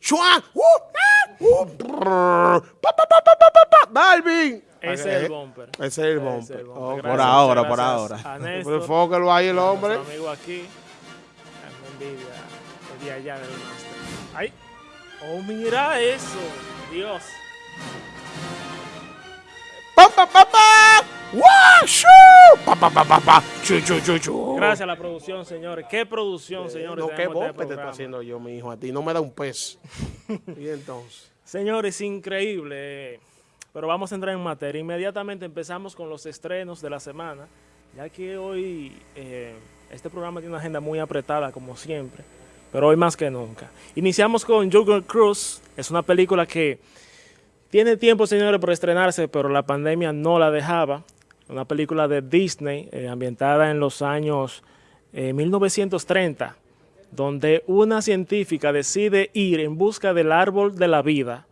¡Chua! ¡Uh! ¡Ah! ¡Uh! Brrr. ¡Pa, pa, pa, pa, pa, pa, pa! ¡Balvin! Ese es el bumper. Ese es el bumper. es el bumper. Oh, por Gracias, ahora, muchas por ahora. Néstor, Enfócalo ahí el hombre. amigo aquí. Me envidia el día allá del máster. ¡Ay! ¡Oh, mira eso! ¡Dios! ¡Pa, pa, pa, pa! ¡Pa, pa, pa, pa, pa! ¡Chu, chu, chu, chu! Gracias a la producción, señores. ¿Qué producción, señores? No, ¿qué tenemos de bumper te estoy haciendo yo, mi hijo? A ti no me da un pez. y entonces. Señores, increíble. Pero vamos a entrar en materia. Inmediatamente empezamos con los estrenos de la semana, ya que hoy eh, este programa tiene una agenda muy apretada, como siempre, pero hoy más que nunca. Iniciamos con Jungle Cruise. Es una película que tiene tiempo, señores, por estrenarse, pero la pandemia no la dejaba. Una película de Disney, eh, ambientada en los años eh, 1930, donde una científica decide ir en busca del árbol de la vida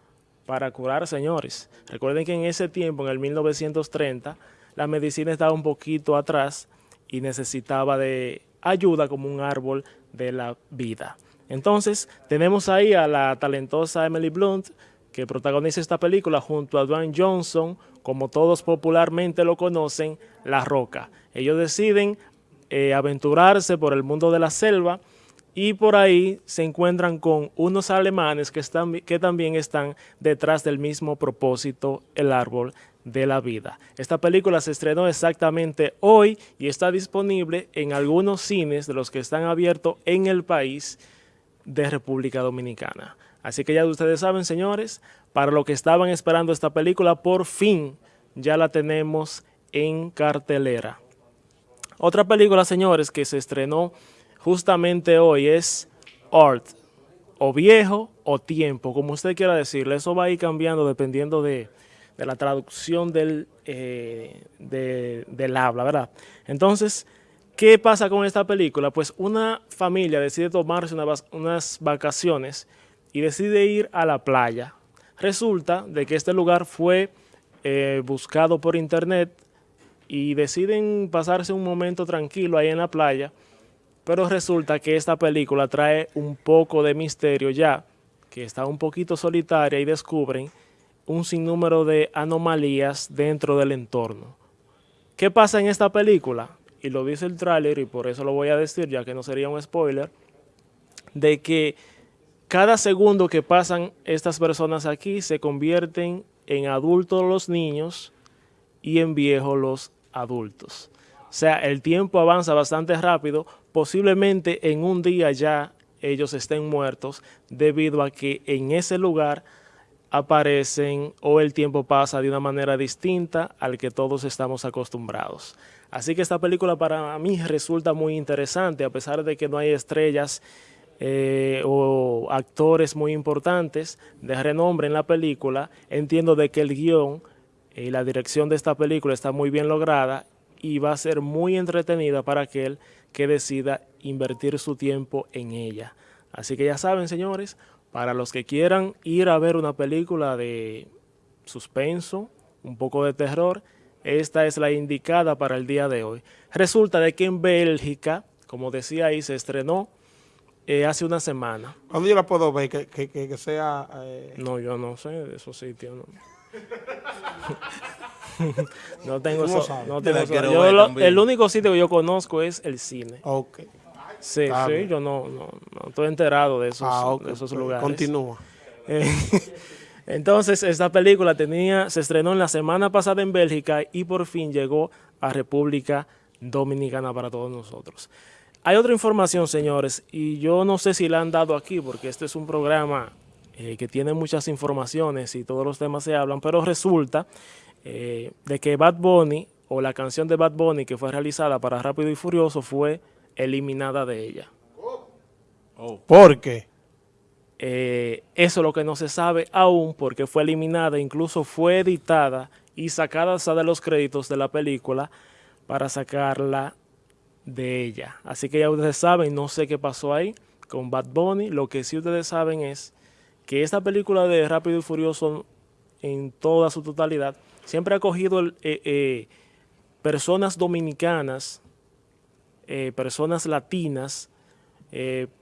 para curar señores. Recuerden que en ese tiempo, en el 1930, la medicina estaba un poquito atrás y necesitaba de ayuda como un árbol de la vida. Entonces, tenemos ahí a la talentosa Emily Blunt, que protagoniza esta película junto a Dwayne Johnson, como todos popularmente lo conocen, La Roca. Ellos deciden eh, aventurarse por el mundo de la selva y por ahí se encuentran con unos alemanes que, también están detrás del mismo propósito, el árbol de la vida. Esta película se estrenó exactamente hoy y está disponible en algunos cines de los que están abiertos en el país de República Dominicana. Así que ya ustedes saben, señores, para los que estaban esperando esta película, por fin ya la tenemos en cartelera. Otra película, señores, que se estrenó justamente hoy es Art, o viejo o tiempo, como usted quiera decirle. Eso va a ir cambiando dependiendo de, la traducción del, eh, de- del habla, ¿verdad? Entonces, ¿qué pasa con esta película? Pues una familia decide tomarse unas vacaciones y decide ir a la playa. Resulta de que este lugar fue eh, buscado por internet y deciden pasarse un momento tranquilo ahí en la playa, pero resulta que esta película trae un poco de misterio ya, que está un poquito solitaria y descubren un sinnúmero de anomalías dentro del entorno. ¿Qué pasa en esta película? Y lo dice el tráiler y por eso lo voy a decir ya que no sería un spoiler, de que cada segundo que pasan estas personas aquí se convierten en adultos los niños y en viejos los adultos. O sea, el tiempo avanza bastante rápido, posiblemente en un día ya ellos estén muertos debido a que en ese lugar aparecen o el tiempo pasa de una manera distinta al que todos estamos acostumbrados. Así que esta película para mí resulta muy interesante, a pesar de que no hay estrellas eh, o actores muy importantes de renombre en la película, entiendo de que el guion y la dirección de esta película está muy bien lograda y va a ser muy entretenida para aquel que decida invertir su tiempo en ella. Así que ya saben, señores, para los que quieran ir a ver una película de suspenso, un poco de terror, esta es la indicada para el día de hoy. Resulta de que en Bélgica, como decía ahí, se estrenó eh, hace una semana. ¿Dónde yo la puedo ver? Que, que, que, que sea... eh, No, yo no sé de esos sitios. No, no tengo ¿Cómo eso. No tengo eso. Yo lo- el único sitio que yo conozco es el cine. ok. Sí, sí, yo no, no, no estoy enterado de esos, Ah, de esos lugares. Continúa. Eh, Entonces, esta película tenía, se estrenó en la semana pasada en Bélgica y por fin llegó a República Dominicana para todos nosotros. Hay otra información, señores, y yo no sé si la han dado aquí, porque este es un programa eh, que tiene muchas informaciones y todos los temas se hablan, pero resulta eh, de que Bad Bunny, o la canción de Bad Bunny que fue realizada para Rápido y Furioso, fue eliminada de ella. ¿Por qué? Eh, eso es lo que no se sabe aún porque fue eliminada, incluso fue editada y sacada de los créditos de la película para sacarla de ella. Así que ya ustedes saben, no sé qué pasó ahí con Bad Bunny. Lo que sí ustedes saben es que esta película de Rápido y Furioso en toda su totalidad siempre ha cogido el- eh, eh, personas dominicanas, eh, personas latinas,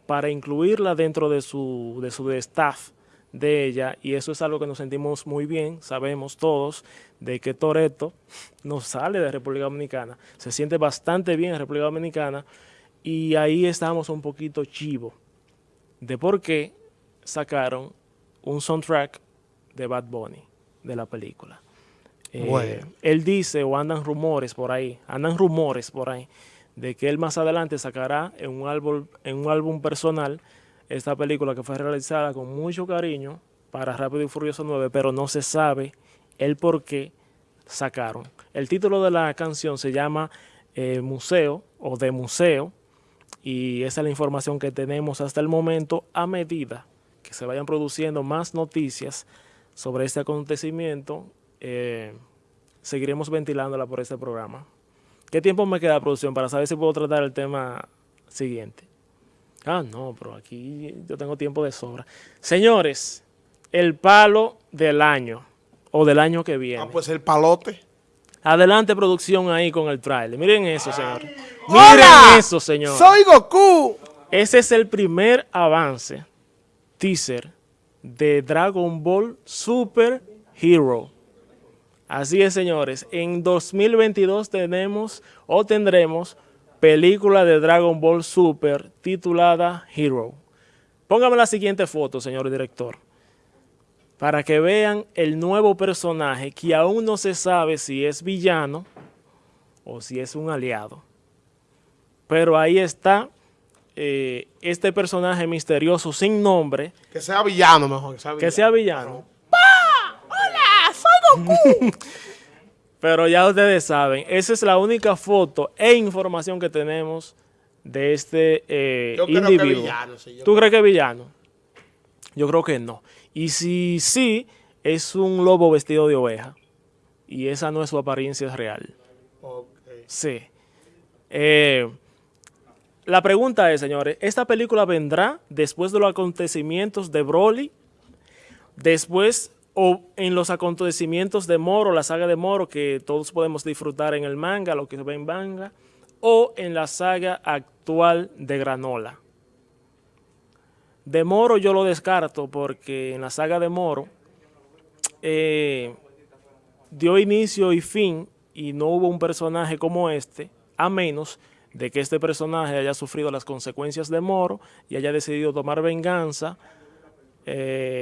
para incluirla dentro de su, de su staff de ella y eso es algo que nos sentimos muy bien, sabemos todos de que Toreto no sale de República Dominicana, se siente bastante bien en República Dominicana y ahí estamos un poquito chivo de por qué sacaron un soundtrack de Bad Bunny de la película. Eh, Bueno. Él dice, o andan rumores por ahí, andan rumores por ahí, de que él más adelante sacará en un álbum, en un álbum personal esta película que fue realizada con mucho cariño para Rápido y Furioso 9, pero no se sabe el por qué sacaron. El título de la canción se llama eh, Museo o de Museo y esa es la información que tenemos hasta el momento a medida que se vayan produciendo más noticias sobre este acontecimiento, eh, seguiremos ventilándola por este programa. ¿Qué tiempo me queda, producción, para saber si puedo tratar el tema siguiente? Ah, no, pero aquí yo tengo tiempo de sobra. Señores, el palo del año o del año que viene. Ah, pues el palote. Adelante, producción, ahí con el trailer. Miren eso. ¡Hola! Miren eso, señores. Soy Goku. Ese es el primer avance, teaser, de Dragon Ball Super Hero. Así es, señores. En 2022 tenemos o tendremos película de Dragon Ball Super titulada Hero. Póngame la siguiente foto, señor director, para que vean el nuevo personaje que aún no se sabe si es villano o si es un aliado. Pero ahí está eh, este personaje misterioso sin nombre, Que sea villano mejor. Que sea villano. que sea villano. Pero ya ustedes saben, esa es la única foto e información que tenemos de este eh, Yo creo que individuo. villano, sí, yo ¿Tú crees que es villano? Yo creo que no. Y si sí, es un lobo vestido de oveja. Y esa no es su apariencia real. Sí. Eh, la pregunta es, señores, ¿esta película vendrá después de los acontecimientos de Broly? Después o en los acontecimientos de Moro, la saga de Moro, que todos podemos disfrutar en el manga, lo que se ve en manga, o en la saga actual de Granola. De Moro yo lo descarto porque en la saga de Moro eh, dio inicio y fin y no hubo un personaje como este, a menos de que este personaje haya sufrido las consecuencias de Moro y haya decidido tomar venganza eh,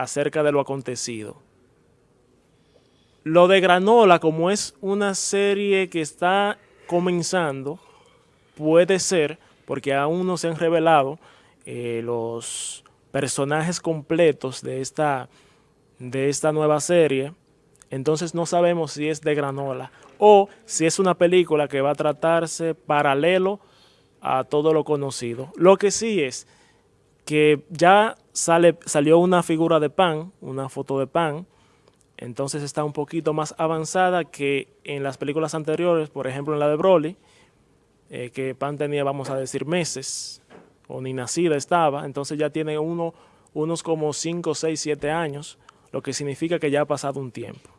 acerca de lo acontecido. Lo de Granola, como es una serie que está comenzando, puede ser, porque aún no se han revelado eh, los personajes completos de esta, de esta nueva serie, entonces no sabemos si es de Granola o si es una película que va a tratarse paralelo a todo lo conocido. Lo que sí es que ya sale, salió una figura de Pan, una foto de Pan, entonces está un poquito más avanzada que en las películas anteriores, por ejemplo en la de Broly, eh, que Pan tenía, vamos a decir, meses, o ni nacida estaba, entonces ya tiene uno, unos como 5, 6, 7 años, lo que significa que ya ha pasado un tiempo.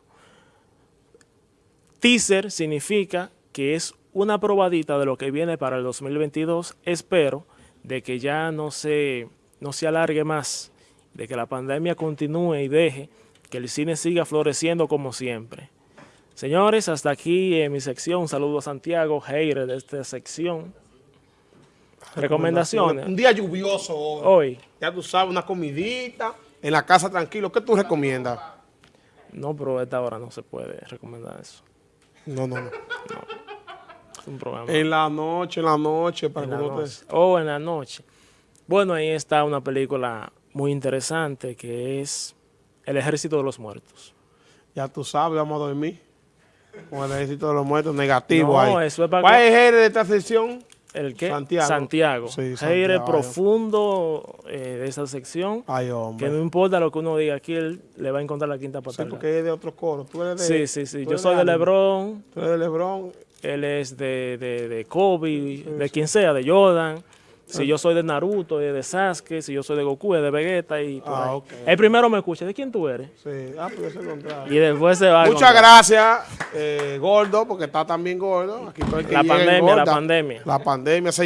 Teaser significa que es una probadita de lo que viene para el 2022. Espero de que ya no se, no se alargue más, de que la pandemia continúe y deje que el cine siga floreciendo como siempre. Señores, hasta aquí en mi sección. Un saludo a Santiago, hater de esta sección. Recomendaciones. Un día lluvioso hoy. Hoy, Ya tú sabes, una comidita en la casa tranquilo. ¿Qué tú recomiendas? no, pero a esta hora no se puede recomendar eso. No, no, no. Es un programa. En la noche, en la noche, para en que la uno te... noche. O en la noche. Bueno, ahí está una película muy interesante que es El Ejército de los Muertos. Ya tú sabes, vamos a dormir. Con el ejército de los muertos negativo No, ahí. eso es para ¿Cuál que- es el de esta sección? ¿El qué? Santiago. Santiago. Sí, profundo eh, de esa sección. Ay, Que hombre. no importa lo que uno diga aquí, él le va a encontrar la quinta Sí, patada. porque es de otro coro. Tú eres de... sí, sí, sí. Yo soy de. LeBron, Tú eres de Lebron. él es de, de, de Kobe, de quien sea, de Jordan. Si yo soy de Naruto, es de Sasuke. Si yo soy de Goku, es de Vegeta. Y por Ah, ahí. El primero me escucha. ¿De quién tú eres? Sí. Ah, pues es lo contrario. Y después se va. a Muchas gracias, eh, Gordo, porque está también gordo. Aquí todo el que La pandemia, la pandemia. La pandemia, señor.